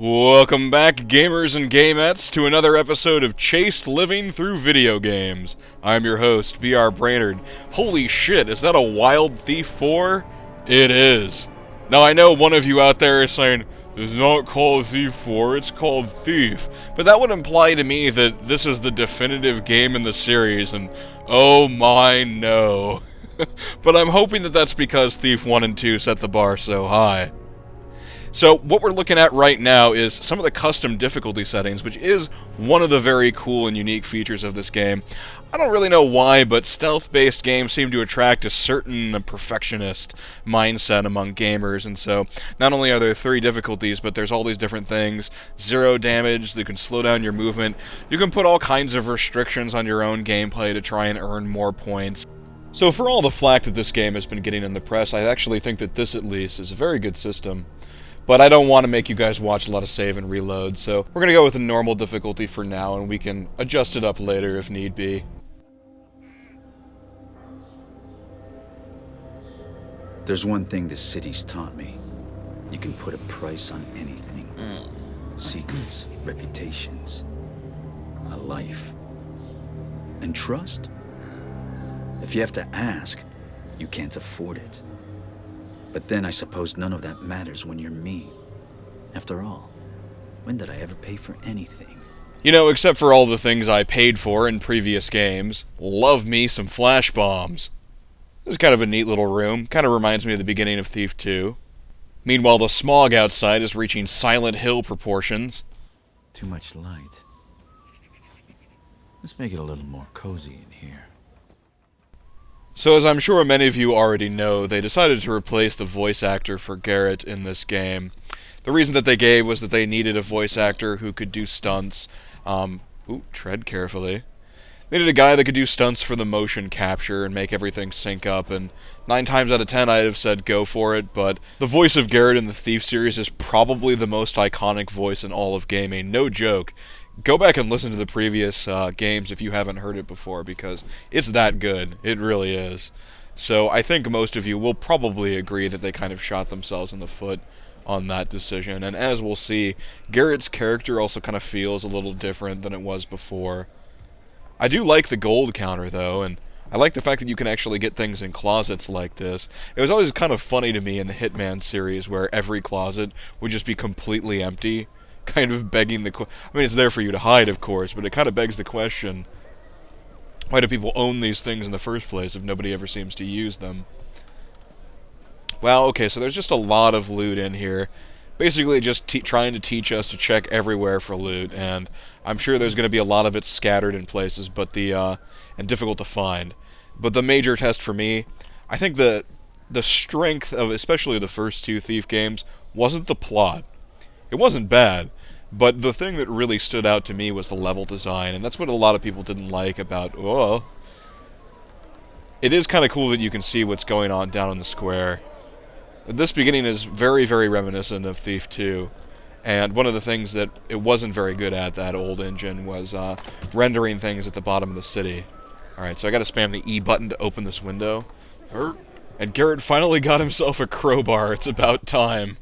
Welcome back, gamers and gamettes, to another episode of Chased Living Through Video Games. I'm your host, BR Brainerd. Holy shit, is that a Wild Thief 4? It is. Now, I know one of you out there is saying, it's not called Thief 4, it's called Thief. But that would imply to me that this is the definitive game in the series, and oh my no. but I'm hoping that that's because Thief 1 and 2 set the bar so high. So what we're looking at right now is some of the custom difficulty settings, which is one of the very cool and unique features of this game. I don't really know why, but stealth-based games seem to attract a certain perfectionist mindset among gamers, and so not only are there three difficulties, but there's all these different things. Zero damage, you can slow down your movement, you can put all kinds of restrictions on your own gameplay to try and earn more points. So for all the flack that this game has been getting in the press, I actually think that this at least is a very good system. But I don't want to make you guys watch a lot of save and reload, so we're going to go with a normal difficulty for now, and we can adjust it up later if need be. There's one thing this city's taught me. You can put a price on anything. Hmm. Secrets, reputations, a life. And trust? If you have to ask, you can't afford it. But then I suppose none of that matters when you're me. After all, when did I ever pay for anything? You know, except for all the things I paid for in previous games. Love me some flash bombs. This is kind of a neat little room. Kind of reminds me of the beginning of Thief 2. Meanwhile, the smog outside is reaching Silent Hill proportions. Too much light. Let's make it a little more cozy. So, as I'm sure many of you already know, they decided to replace the voice actor for Garrett in this game. The reason that they gave was that they needed a voice actor who could do stunts. Um, ooh, tread carefully. They needed a guy that could do stunts for the motion capture and make everything sync up, and nine times out of ten I'd have said go for it, but the voice of Garrett in the Thief series is probably the most iconic voice in all of gaming, no joke go back and listen to the previous uh, games if you haven't heard it before because it's that good. It really is. So I think most of you will probably agree that they kind of shot themselves in the foot on that decision. And as we'll see, Garrett's character also kind of feels a little different than it was before. I do like the gold counter though, and I like the fact that you can actually get things in closets like this. It was always kind of funny to me in the Hitman series where every closet would just be completely empty kind of begging the question. I mean, it's there for you to hide, of course, but it kind of begs the question why do people own these things in the first place if nobody ever seems to use them? Well, okay, so there's just a lot of loot in here. Basically, just trying to teach us to check everywhere for loot, and I'm sure there's going to be a lot of it scattered in places, but the uh, and difficult to find. But the major test for me, I think the the strength of especially the first two Thief games wasn't the plot. It wasn't bad. But the thing that really stood out to me was the level design, and that's what a lot of people didn't like about, oh... It is kind of cool that you can see what's going on down in the square. This beginning is very, very reminiscent of Thief 2. And one of the things that it wasn't very good at, that old engine, was uh, rendering things at the bottom of the city. Alright, so I gotta spam the E button to open this window. And Garrett finally got himself a crowbar, it's about time.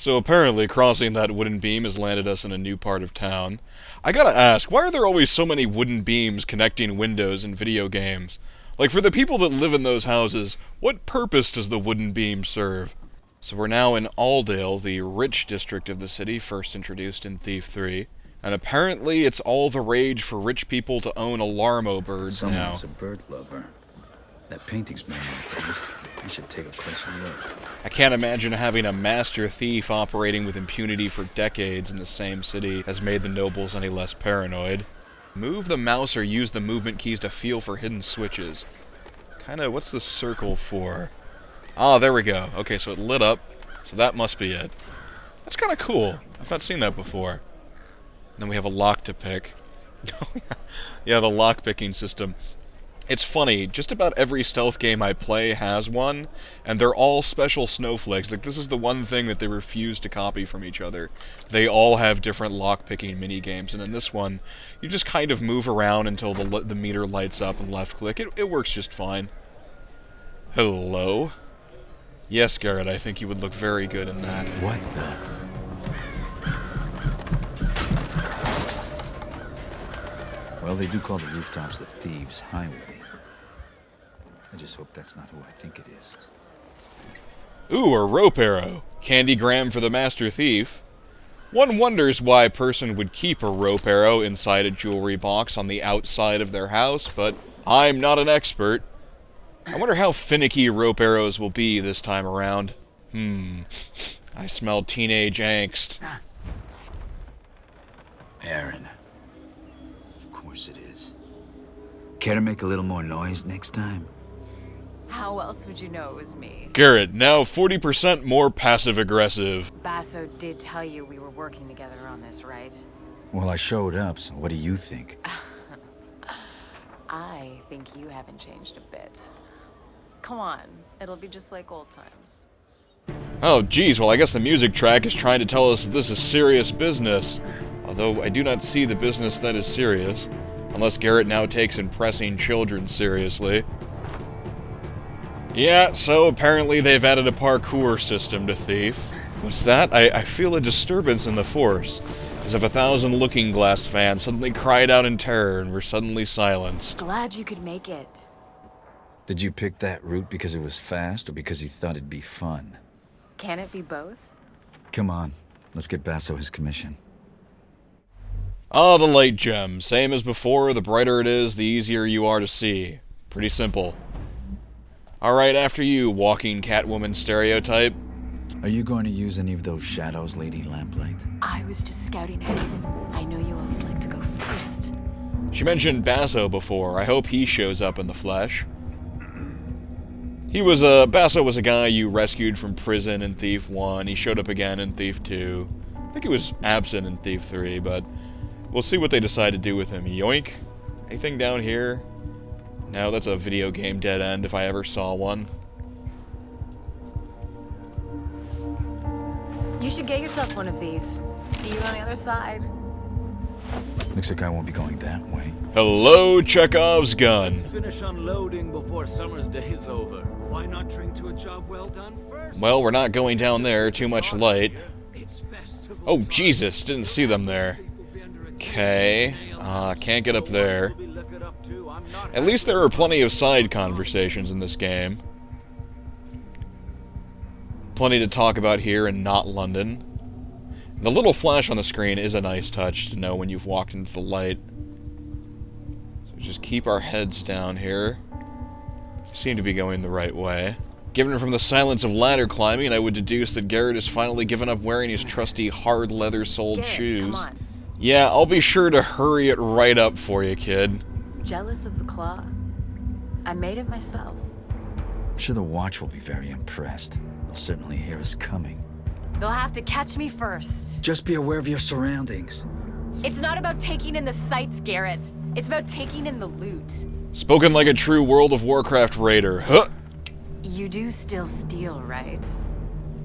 So apparently, crossing that wooden beam has landed us in a new part of town. I gotta ask, why are there always so many wooden beams connecting windows in video games? Like, for the people that live in those houses, what purpose does the wooden beam serve? So we're now in Auldale, the rich district of the city, first introduced in Thief 3. And apparently it's all the rage for rich people to own alarmo birds Someone's now. a bird lover. That painting's my taste. I should take a closer look. I can't imagine having a master thief operating with impunity for decades in the same city has made the nobles any less paranoid. Move the mouse or use the movement keys to feel for hidden switches. Kinda, what's the circle for? Ah, there we go. Okay, so it lit up, so that must be it. That's kinda cool. I've not seen that before. then we have a lock to pick. yeah, the lock picking system. It's funny, just about every stealth game I play has one, and they're all special snowflakes. Like, this is the one thing that they refuse to copy from each other. They all have different lockpicking minigames, and in this one, you just kind of move around until the, the meter lights up and left-click. It, it works just fine. Hello? Yes, Garrett, I think you would look very good in that. What the... Well, they do call the rooftops the Thieves' Highway. I just hope that's not who I think it is. Ooh, a rope arrow. Candygram for the Master Thief. One wonders why a person would keep a rope arrow inside a jewelry box on the outside of their house, but I'm not an expert. I wonder how finicky rope arrows will be this time around. Hmm. I smell teenage angst. Erin. Of course it is. Care to make a little more noise next time? How else would you know it was me? Garrett, now 40% more passive aggressive. Basso did tell you we were working together on this, right? Well, I showed up, so what do you think? I think you haven't changed a bit. Come on, it'll be just like old times. Oh, geez, well, I guess the music track is trying to tell us that this is serious business. Although I do not see the business that is serious. Unless Garrett now takes impressing children seriously. Yeah, so apparently they've added a parkour system to Thief. What's that? I, I feel a disturbance in the Force. As if a thousand Looking Glass fans suddenly cried out in terror and were suddenly silenced. Glad you could make it. Did you pick that route because it was fast or because you thought it'd be fun? Can it be both? Come on, let's get Basso his commission. Ah, the light gem. Same as before, the brighter it is, the easier you are to see. Pretty simple. Alright, after you, walking Catwoman stereotype. Are you going to use any of those shadows, Lady Lamplight? I was just scouting ahead. I know you always like to go first. She mentioned Basso before. I hope he shows up in the flesh. He was a... Basso was a guy you rescued from prison in Thief 1. He showed up again in Thief 2. I think he was absent in Thief 3, but we'll see what they decide to do with him. Yoink. Anything down here? No, that's a video game dead end if I ever saw one. You should get yourself one of these. See you on the other side. Looks like I won't be going that way. Hello, Chekhov's gun. Finish unloading before summer's day is over. Why not drink to a job well done first? Well, we're not going down there. Too much light. It's festival Oh. Jesus. Didn't see them there. Thief will be under attack. Okay. Uh, can't get up there. We'll be looking up to. I'm not At least there are plenty of side conversations in this game. Plenty to talk about here in not London. The little flash on the screen is a nice touch to know when you've walked into the light. So just keep our heads down here. Seem to be going the right way. Given from the silence of ladder climbing, I would deduce that Garrett has finally given up wearing his trusty hard leather-soled Garrett, shoes. come on. Yeah, I'll be sure to hurry it right up for you, kid. Jealous of the claw? I made it myself. I'm sure the Watch will be very impressed. They'll certainly hear us coming. They'll have to catch me first. Just be aware of your surroundings. It's not about taking in the sights, Garrett. It's about taking in the loot. Spoken like a true World of Warcraft raider. Huh! You do still steal, right?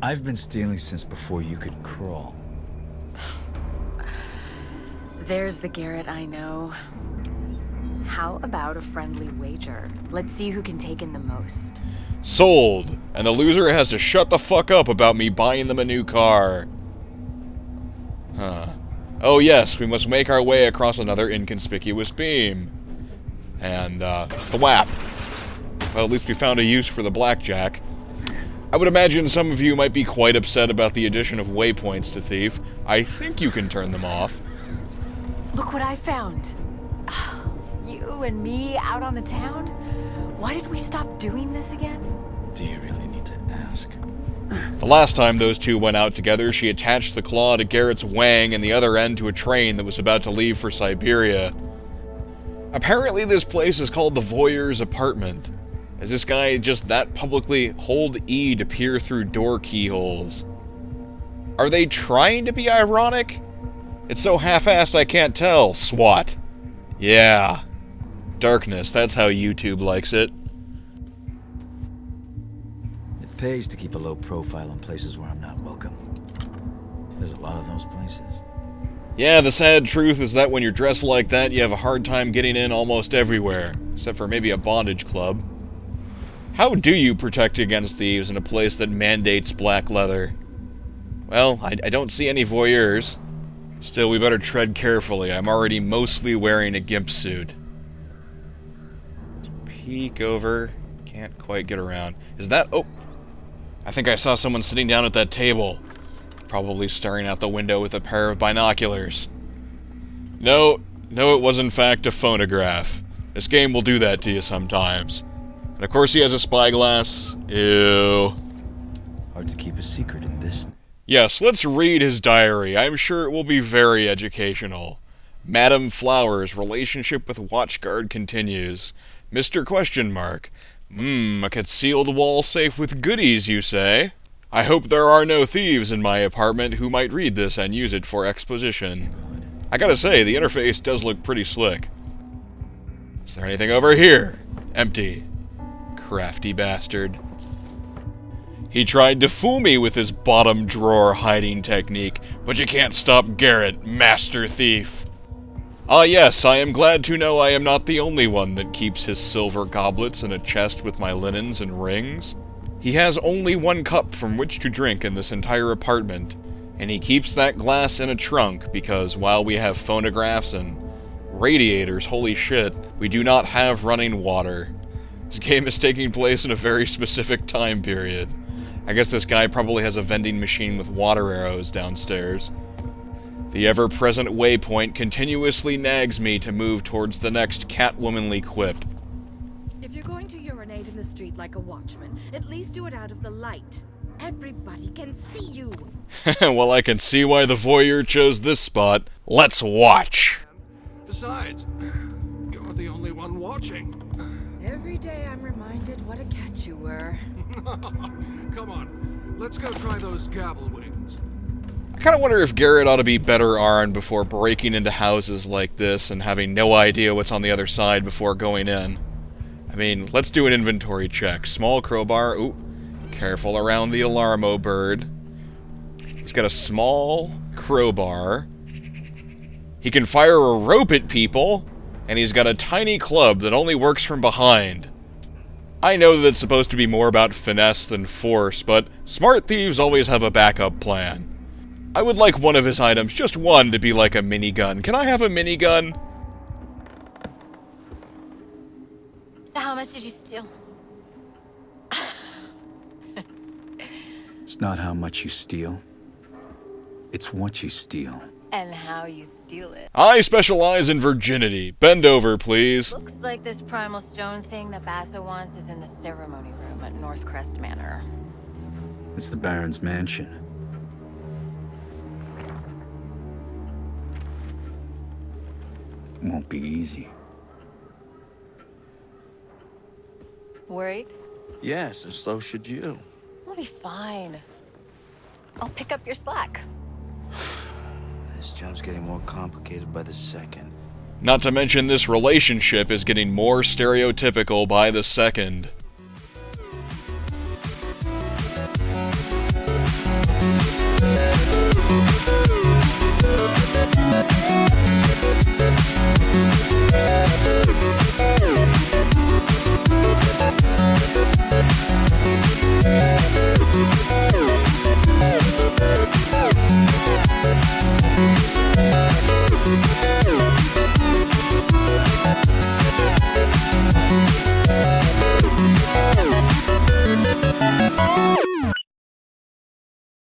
I've been stealing since before you could crawl. There's the Garrett I know. How about a friendly wager? Let's see who can take in the most. Sold. And the loser has to shut the fuck up about me buying them a new car. Huh. Oh yes, we must make our way across another inconspicuous beam. And, uh, thwap. Well, at least we found a use for the blackjack. I would imagine some of you might be quite upset about the addition of waypoints to Thief. I think you can turn them off. Look what I found. You and me out on the town? Why did we stop doing this again? Do you really need to ask? The last time those two went out together, she attached the claw to Garrett's wang and the other end to a train that was about to leave for Siberia. Apparently, this place is called the Voyeur's Apartment. Is this guy just that publicly hold E to peer through door keyholes? Are they trying to be ironic? It's so half-assed I can't tell, SWAT. Yeah. Darkness, that's how YouTube likes it. It pays to keep a low profile in places where I'm not welcome. There's a lot of those places. Yeah, the sad truth is that when you're dressed like that, you have a hard time getting in almost everywhere, except for maybe a bondage club. How do you protect against thieves in a place that mandates black leather? Well, I, I don't see any voyeurs. Still, we better tread carefully. I'm already mostly wearing a gimp suit. Peek over. Can't quite get around. Is that... Oh! I think I saw someone sitting down at that table. Probably staring out the window with a pair of binoculars. No, no, it was in fact a phonograph. This game will do that to you sometimes. And of course he has a spyglass. Ew. Hard to keep a secret in this. Yes, let's read his diary. I'm sure it will be very educational. Madam Flowers' relationship with Watchguard continues. Mr. Question Mark. Hmm, a concealed wall safe with goodies, you say? I hope there are no thieves in my apartment who might read this and use it for exposition. I gotta say, the interface does look pretty slick. Is there anything over here? Empty. Crafty bastard. He tried to fool me with his bottom drawer hiding technique, but you can't stop Garrett, master thief. Ah yes, I am glad to know I am not the only one that keeps his silver goblets in a chest with my linens and rings. He has only one cup from which to drink in this entire apartment, and he keeps that glass in a trunk because while we have phonographs and radiators, holy shit, we do not have running water. This game is taking place in a very specific time period. I guess this guy probably has a vending machine with water arrows downstairs. The ever-present waypoint continuously nags me to move towards the next catwomanly quip. If you're going to urinate in the street like a watchman, at least do it out of the light. Everybody can see you. well, I can see why the voyeur chose this spot. Let's watch! Besides, you're the only one watching. Every day I'm reminded what a catch you were. Come on, let's go try those gavel wings. I kind of wonder if Garrett ought to be better armed before breaking into houses like this and having no idea what's on the other side before going in. I mean, let's do an inventory check. Small crowbar. Ooh, careful around the alarmo bird. He's got a small crowbar. He can fire a rope at people, and he's got a tiny club that only works from behind. I know that it's supposed to be more about finesse than force, but smart thieves always have a backup plan. I would like one of his items, just one, to be like a minigun. Can I have a minigun? So how much did you steal? It's not how much you steal. It's what you steal. And how you steal it. I specialize in virginity. Bend over, please. Looks like this primal stone thing that Basso wants is in the ceremony room at Northcrest Manor. It's the Baron's mansion. Won't be easy. Worried? Yes, and so should you. We'll be fine. I'll pick up your slack. This job's getting more complicated by the second. Not to mention this relationship is getting more stereotypical by the second.